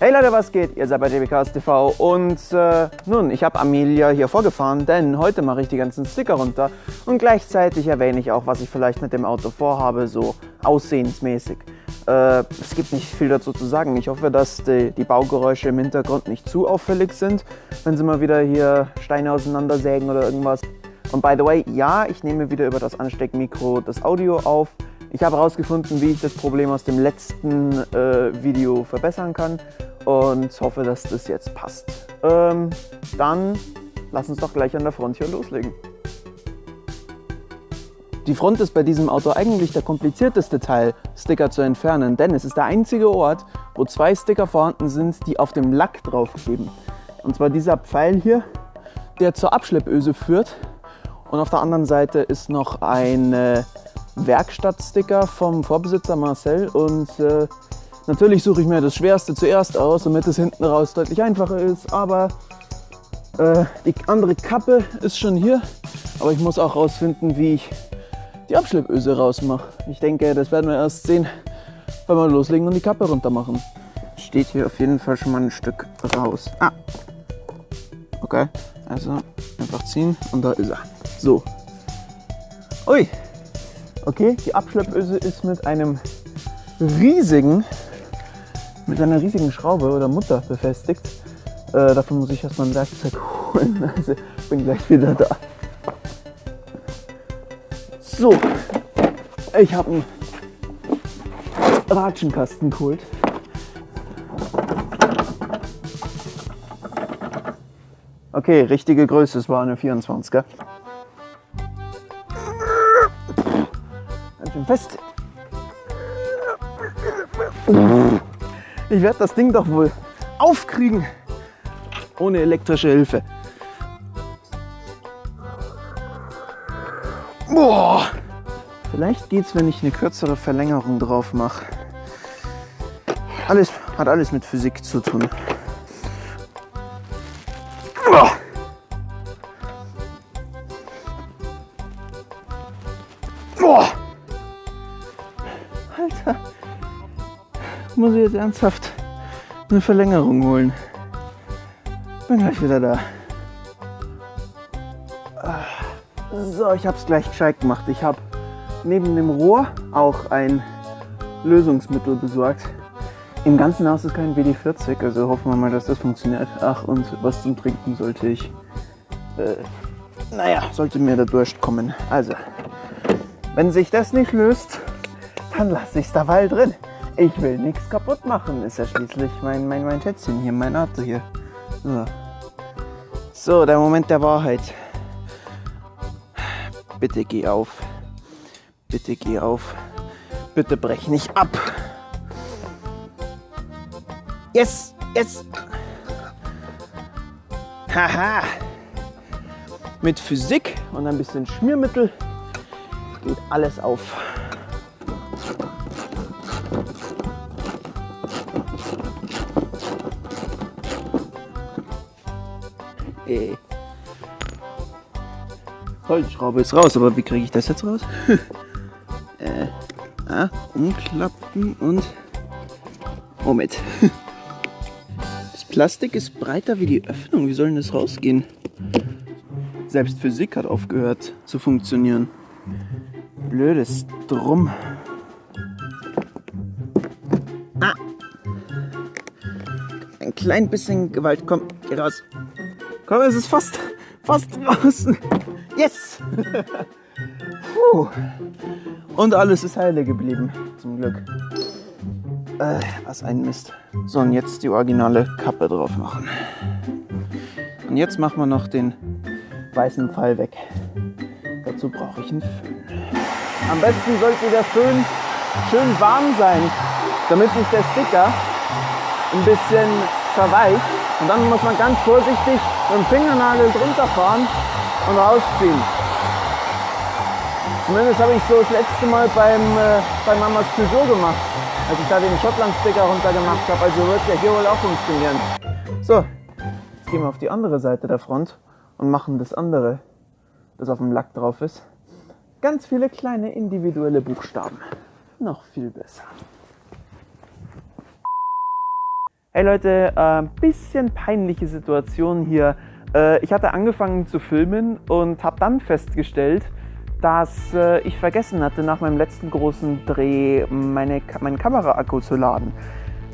Hey Leute, was geht? Ihr seid bei JBKS TV und äh, nun, ich habe Amelia hier vorgefahren, denn heute mache ich die ganzen Sticker runter und gleichzeitig erwähne ich auch, was ich vielleicht mit dem Auto vorhabe, so aussehensmäßig. Äh, es gibt nicht viel dazu zu sagen. Ich hoffe, dass die, die, Baugeräusche im Hintergrund nicht zu auffällig sind, wenn sie mal wieder hier Steine auseinandersägen oder irgendwas. Und by the way, ja, ich nehme wieder über das Ansteckmikro das Audio auf. Ich habe herausgefunden, wie ich das Problem aus dem letzten äh, Video verbessern kann und hoffe, dass das jetzt passt. Ähm, dann lass uns doch gleich an der Front hier loslegen. Die Front ist bei diesem Auto eigentlich der komplizierteste Teil, Sticker zu entfernen, denn es ist der einzige Ort, wo zwei Sticker vorhanden sind, die auf dem Lack draufkleben. Und zwar dieser Pfeil hier, der zur Abschleppöse führt. Und auf der anderen Seite ist noch ein äh, Werkstattsticker vom Vorbesitzer Marcel und äh, natürlich suche ich mir das Schwerste zuerst aus, damit es hinten raus deutlich einfacher ist, aber äh, die andere Kappe ist schon hier, aber ich muss auch rausfinden, wie ich die Abschleppöse rausmache. Ich denke, das werden wir erst sehen, wenn wir loslegen und die Kappe runter machen. Steht hier auf jeden Fall schon mal ein Stück raus. Ah, okay, also einfach ziehen und da ist er. So. Ui, Okay, die Abschleppöse ist mit einem riesigen, mit einer riesigen Schraube oder Mutter befestigt. Äh, dafür muss ich erstmal ein Werkzeug holen. Also bin gleich wieder da. So, ich habe einen Ratschenkasten geholt. Okay, richtige Größe, es war eine 24er. Fest. Ich werde das Ding doch wohl aufkriegen ohne elektrische Hilfe. Boah. Vielleicht es, wenn ich eine kürzere Verlängerung drauf mache. Alles hat alles mit Physik zu tun. Ernsthaft eine Verlängerung holen. Bin gleich wieder da. So, ich habe es gleich gescheit gemacht. Ich habe neben dem Rohr auch ein Lösungsmittel besorgt. Im ganzen Haus ist kein WD-40, also hoffen wir mal, dass das funktioniert. Ach, und was zum Trinken sollte ich. Äh, naja, sollte mir der Durst kommen. Also, wenn sich das nicht löst, dann lasse ich es dabei drin. Ich will nichts kaputt machen. Ist ja schließlich mein, mein, mein Schätzchen hier, mein Auto hier. So. so, der Moment der Wahrheit. Bitte geh auf. Bitte geh auf. Bitte brech nicht ab. Yes, yes. Haha. Mit Physik und ein bisschen Schmiermittel geht alles auf. Holzschraube ist raus, aber wie kriege ich das jetzt raus? äh, ah, umklappen und Moment. Das Plastik ist breiter wie die Öffnung. Wie soll denn das rausgehen? Selbst Physik hat aufgehört zu funktionieren. Blödes Drum. Ah. Ein klein bisschen Gewalt. Komm, geh raus. Komm, es ist fast, fast draußen. Yes! Und alles ist heile geblieben, zum Glück. Äh, was ein Mist. So, und jetzt die originale Kappe drauf machen. Und jetzt machen wir noch den weißen Pfeil weg. Dazu brauche ich einen Föhn. Am besten sollte der Föhn schön warm sein, damit sich der Sticker ein bisschen verweicht. Und dann muss man ganz vorsichtig mit dem Fingernagel drunter fahren und rausziehen. Zumindest habe ich so das letzte Mal beim, äh, bei Mamas Peugeot gemacht, als ich da den Schottland-Sticker runter gemacht habe. Also wird ja hier wohl auch funktionieren. So, jetzt gehen wir auf die andere Seite der Front und machen das andere, das auf dem Lack drauf ist. Ganz viele kleine individuelle Buchstaben. Noch viel besser. Hey Leute, äh, bisschen peinliche Situation hier. Äh, ich hatte angefangen zu filmen und habe dann festgestellt, dass äh, ich vergessen hatte, nach meinem letzten großen Dreh meine, meinen Kameraakku zu laden.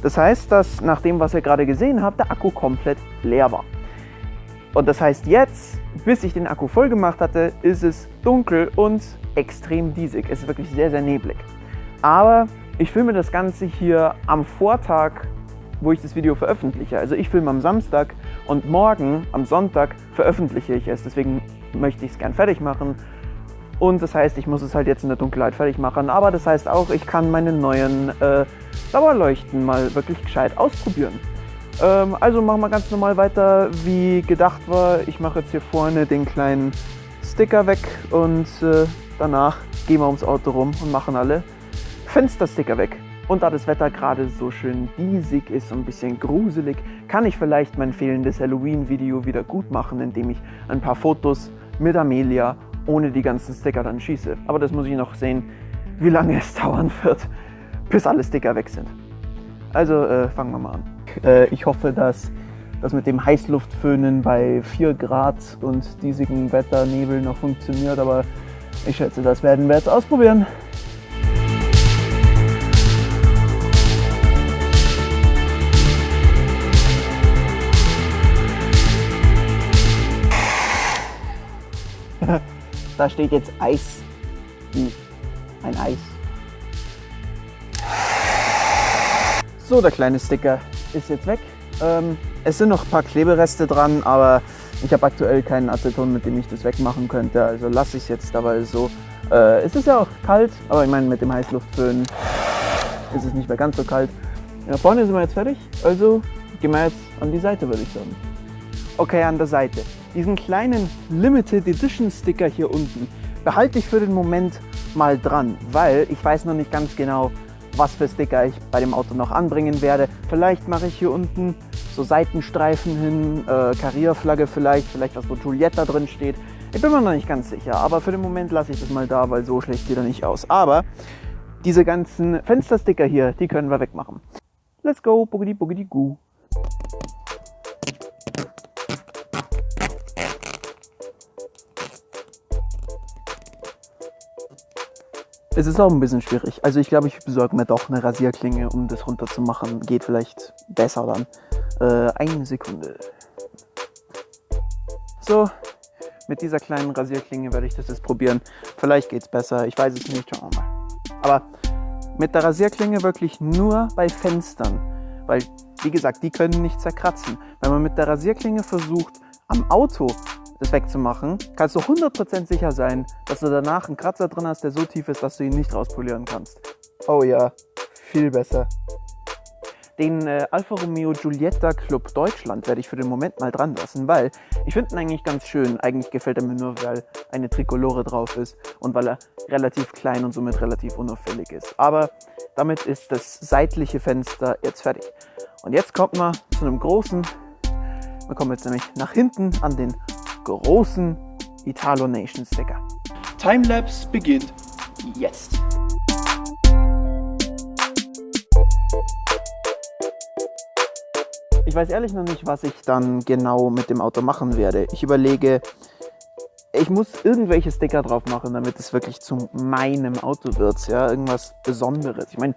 Das heißt, dass nach dem, was ihr gerade gesehen habt, der Akku komplett leer war. Und das heißt jetzt, bis ich den Akku voll gemacht hatte, ist es dunkel und extrem diesig. Es ist wirklich sehr, sehr neblig. Aber ich filme das Ganze hier am Vortag wo ich das Video veröffentliche. Also ich filme am Samstag und morgen, am Sonntag, veröffentliche ich es. Deswegen möchte ich es gern fertig machen. Und das heißt, ich muss es halt jetzt in der Dunkelheit fertig machen. Aber das heißt auch, ich kann meine neuen äh, Dauerleuchten mal wirklich gescheit ausprobieren. Ähm, also machen wir ganz normal weiter, wie gedacht war. Ich mache jetzt hier vorne den kleinen Sticker weg und äh, danach gehen wir ums Auto rum und machen alle Fenstersticker weg. Und da das Wetter gerade so schön diesig ist und ein bisschen gruselig, kann ich vielleicht mein fehlendes Halloween-Video wieder gut machen, indem ich ein paar Fotos mit Amelia ohne die ganzen Sticker dann schieße. Aber das muss ich noch sehen, wie lange es dauern wird, bis alle Sticker weg sind. Also äh, fangen wir mal an. Äh, ich hoffe, dass das mit dem Heißluftföhnen bei 4 Grad und diesigem Wetter, Nebel noch funktioniert, aber ich schätze, das werden wir jetzt ausprobieren. Da steht jetzt Eis. Wie ein Eis. So, der kleine Sticker ist jetzt weg. Ähm, es sind noch ein paar Klebereste dran, aber ich habe aktuell keinen Aceton, mit dem ich das wegmachen könnte. Also lasse ich es jetzt dabei so. Äh, es ist ja auch kalt, aber ich meine mit dem Heißluftföhn ist es nicht mehr ganz so kalt. Ja, vorne sind wir jetzt fertig, also gehen wir jetzt an die Seite, würde ich sagen. Okay, an der Seite. Diesen kleinen Limited Edition Sticker hier unten behalte ich für den Moment mal dran, weil ich weiß noch nicht ganz genau, was für Sticker ich bei dem Auto noch anbringen werde. Vielleicht mache ich hier unten so Seitenstreifen hin, äh, Karrierflagge vielleicht, vielleicht was, wo Giulietta drin steht. Ich bin mir noch nicht ganz sicher, aber für den Moment lasse ich das mal da, weil so schlecht sieht er nicht aus. Aber diese ganzen Fenstersticker hier, die können wir wegmachen. Let's go, boogity boogity goo. Es ist auch ein bisschen schwierig. Also ich glaube, ich besorge mir doch eine Rasierklinge, um das runterzumachen. Geht vielleicht besser dann. Äh, eine Sekunde. So, mit dieser kleinen Rasierklinge werde ich das jetzt probieren. Vielleicht geht es besser, ich weiß es nicht, schauen wir mal. Aber mit der Rasierklinge wirklich nur bei Fenstern. Weil, wie gesagt, die können nicht zerkratzen. Wenn man mit der Rasierklinge versucht, am Auto das wegzumachen, kannst du 100% sicher sein, dass du danach einen Kratzer drin hast, der so tief ist, dass du ihn nicht rauspolieren kannst. Oh ja, viel besser. Den äh, Alfa Romeo Giulietta Club Deutschland werde ich für den Moment mal dran lassen, weil ich finde ihn eigentlich ganz schön. Eigentlich gefällt er mir nur, weil eine Trikolore drauf ist und weil er relativ klein und somit relativ unauffällig ist. Aber damit ist das seitliche Fenster jetzt fertig. Und jetzt kommt man zu einem großen, wir kommen jetzt nämlich nach hinten an den großen Italo Nation Sticker. Timelapse beginnt jetzt. Ich weiß ehrlich noch nicht, was ich dann genau mit dem Auto machen werde. Ich überlege, ich muss irgendwelche Sticker drauf machen, damit es wirklich zu meinem Auto wird. Ja, irgendwas Besonderes. Ich meine,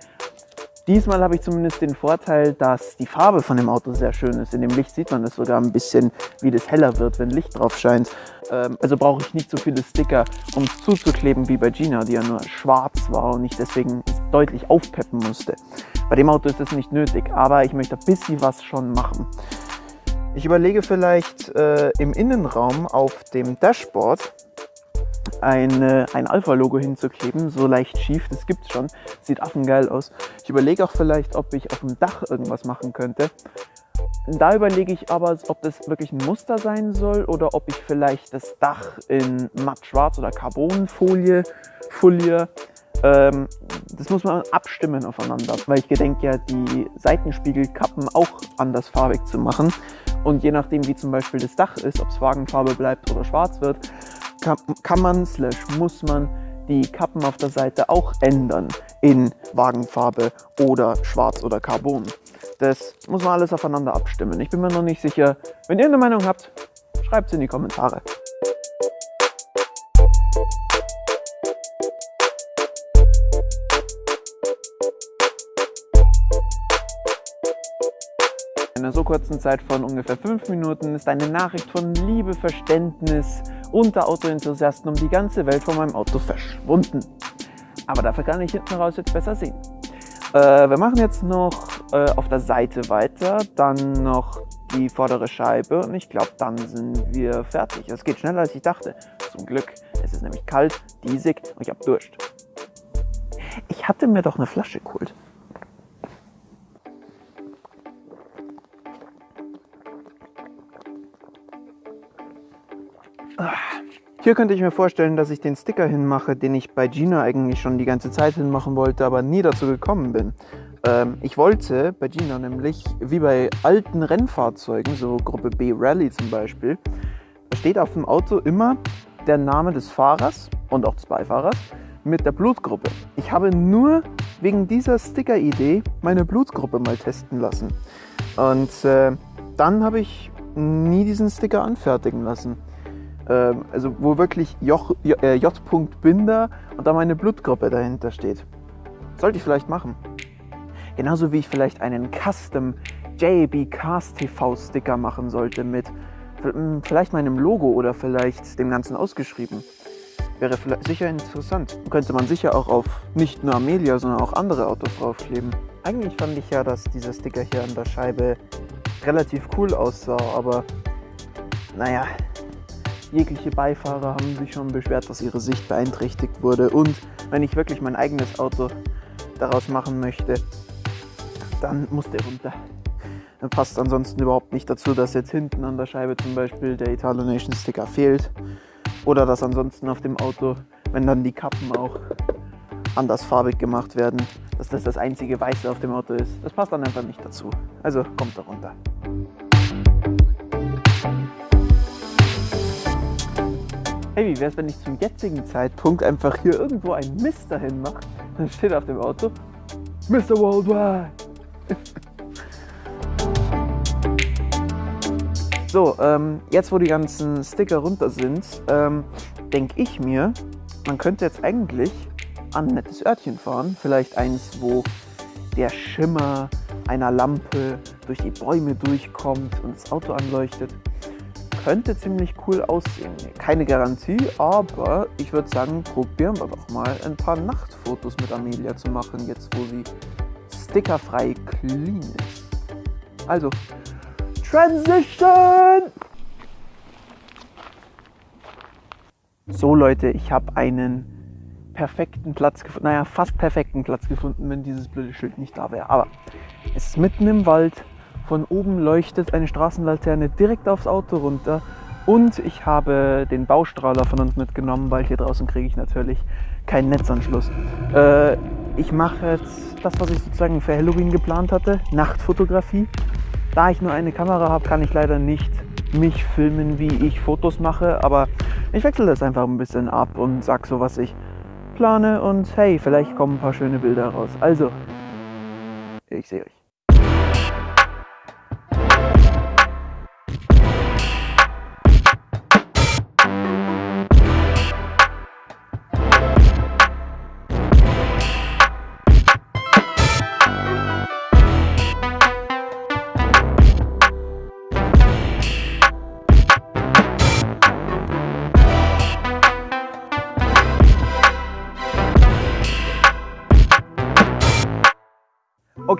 Diesmal habe ich zumindest den Vorteil, dass die Farbe von dem Auto sehr schön ist. In dem Licht sieht man es sogar ein bisschen, wie das heller wird, wenn Licht drauf scheint. Ähm, also brauche ich nicht so viele Sticker, um es zuzukleben wie bei Gina, die ja nur schwarz war und ich deswegen deutlich aufpeppen musste. Bei dem Auto ist das nicht nötig, aber ich möchte ein bisschen was schon machen. Ich überlege vielleicht äh, im Innenraum auf dem Dashboard ein, ein Alpha-Logo hinzukleben, so leicht schief, das gibt's schon, sieht affengeil aus. Ich überlege auch vielleicht, ob ich auf dem Dach irgendwas machen könnte. Da überlege ich aber, ob das wirklich ein Muster sein soll oder ob ich vielleicht das Dach in matt schwarz oder Carbonfolie foliere. Ähm, das muss man abstimmen aufeinander, weil ich gedenke ja, die Seitenspiegelkappen auch andersfarbig zu machen. Und je nachdem, wie zum Beispiel das Dach ist, ob es Wagenfarbe bleibt oder schwarz wird, kann, kann man, slash muss man die Kappen auf der Seite auch ändern in Wagenfarbe oder Schwarz oder Carbon. Das muss man alles aufeinander abstimmen. Ich bin mir noch nicht sicher. Wenn ihr eine Meinung habt, schreibt es in die Kommentare. In einer so kurzen Zeit von ungefähr fünf Minuten ist eine Nachricht von Liebe, Verständnis unter Autoenthusiasten um die ganze Welt von meinem Auto verschwunden. Aber dafür kann ich hinten raus jetzt besser sehen. Äh, wir machen jetzt noch äh, auf der Seite weiter, dann noch die vordere Scheibe und ich glaube, dann sind wir fertig. Es geht schneller als ich dachte. Zum Glück. Es ist nämlich kalt, diesig und ich habe Durst. Ich hatte mir doch eine Flasche geholt. Hier könnte ich mir vorstellen, dass ich den Sticker hinmache, den ich bei Gina eigentlich schon die ganze Zeit hinmachen wollte, aber nie dazu gekommen bin. Ähm, ich wollte bei Gina nämlich, wie bei alten Rennfahrzeugen, so Gruppe B Rally zum Beispiel, steht auf dem Auto immer der Name des Fahrers und auch des Beifahrers mit der Blutgruppe. Ich habe nur wegen dieser Sticker-Idee meine Blutgruppe mal testen lassen. Und äh, dann habe ich nie diesen Sticker anfertigen lassen. Ähm, also wo wirklich J. Äh, und da meine Blutgruppe dahinter steht. Sollte ich vielleicht machen. Genauso wie ich vielleicht einen Custom JB Cast TV Sticker machen sollte mit vielleicht meinem Logo oder vielleicht dem Ganzen ausgeschrieben. Wäre sicher interessant. Könnte man sicher auch auf nicht nur Amelia, sondern auch andere Autos draufkleben. Eigentlich fand ich ja, dass dieser Sticker hier an der Scheibe relativ cool aussah, aber naja, Jegliche Beifahrer haben sich schon beschwert, dass ihre Sicht beeinträchtigt wurde. Und wenn ich wirklich mein eigenes Auto daraus machen möchte, dann muss der runter. Dann passt ansonsten überhaupt nicht dazu, dass jetzt hinten an der Scheibe zum Beispiel der Italo Nation Sticker fehlt. Oder dass ansonsten auf dem Auto, wenn dann die Kappen auch andersfarbig gemacht werden, dass das das einzige Weiße auf dem Auto ist. Das passt dann einfach nicht dazu. Also kommt da runter. Hey, wie wäre es, wenn ich zum jetzigen Zeitpunkt einfach hier irgendwo ein Mist dahin mache? Dann steht auf dem Auto Mr. Worldwide. so, ähm, jetzt wo die ganzen Sticker runter sind, ähm, denke ich mir, man könnte jetzt eigentlich an ein nettes Örtchen fahren. Vielleicht eins, wo der Schimmer einer Lampe durch die Bäume durchkommt und das Auto anleuchtet könnte ziemlich cool aussehen. Keine Garantie, aber ich würde sagen, probieren wir doch mal ein paar Nachtfotos mit Amelia zu machen, jetzt wo sie stickerfrei clean ist. Also, Transition! So Leute, ich habe einen perfekten Platz gefunden, naja, fast perfekten Platz gefunden, wenn dieses blöde Schild nicht da wäre. Aber es ist mitten im Wald, von oben leuchtet eine Straßenlaterne direkt aufs Auto runter. Und ich habe den Baustrahler von uns mitgenommen, weil hier draußen kriege ich natürlich keinen Netzanschluss. Äh, ich mache jetzt das, was ich sozusagen für Halloween geplant hatte, Nachtfotografie. Da ich nur eine Kamera habe, kann ich leider nicht mich filmen, wie ich Fotos mache, aber ich wechsle das einfach ein bisschen ab und sag so, was ich plane und hey, vielleicht kommen ein paar schöne Bilder raus. Also, ich sehe euch.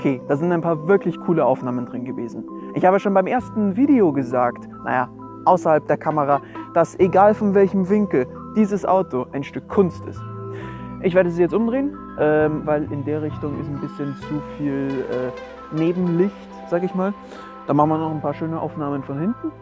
Okay, da sind ein paar wirklich coole Aufnahmen drin gewesen. Ich habe schon beim ersten Video gesagt, naja, außerhalb der Kamera, dass egal von welchem Winkel dieses Auto ein Stück Kunst ist. Ich werde sie jetzt umdrehen, ähm, weil in der Richtung ist ein bisschen zu viel äh, Nebenlicht, sag ich mal. Dann machen wir noch ein paar schöne Aufnahmen von hinten.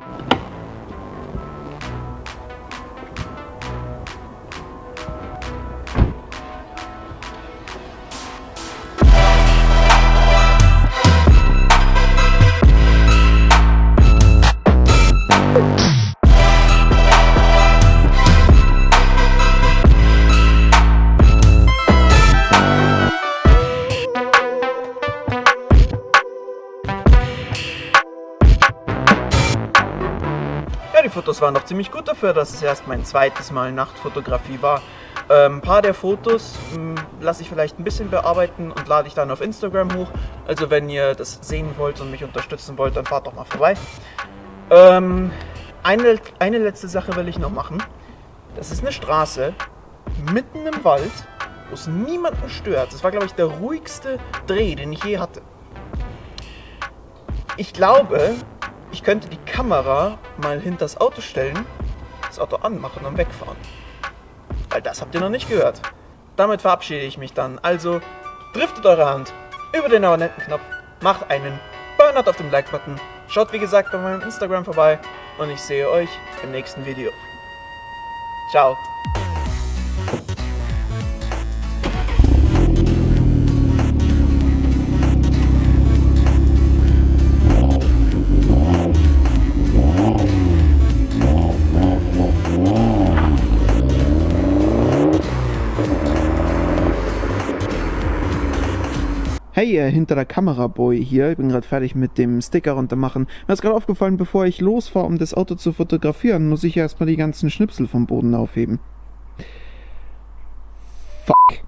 Fotos waren doch ziemlich gut dafür, dass es erst mein zweites Mal Nachtfotografie war. Ähm, ein paar der Fotos lasse ich vielleicht ein bisschen bearbeiten und lade ich dann auf Instagram hoch. Also wenn ihr das sehen wollt und mich unterstützen wollt, dann fahrt doch mal vorbei. Ähm, eine, eine letzte Sache will ich noch machen. Das ist eine Straße mitten im Wald, wo es niemanden stört. Das war, glaube ich, der ruhigste Dreh, den ich je hatte. Ich glaube, ich könnte die Kamera mal hinter das Auto stellen, das Auto anmachen und wegfahren. Weil das habt ihr noch nicht gehört. Damit verabschiede ich mich dann. Also driftet eure Hand über den Abonnenten-Knopf, macht einen Burnout auf dem Like-Button, schaut wie gesagt bei meinem Instagram vorbei und ich sehe euch im nächsten Video. Ciao. Hey, hinter der Kamera Boy hier. Ich bin gerade fertig mit dem Sticker runtermachen. Mir ist gerade aufgefallen, bevor ich losfahre, um das Auto zu fotografieren, muss ich erstmal die ganzen Schnipsel vom Boden aufheben. Fuck.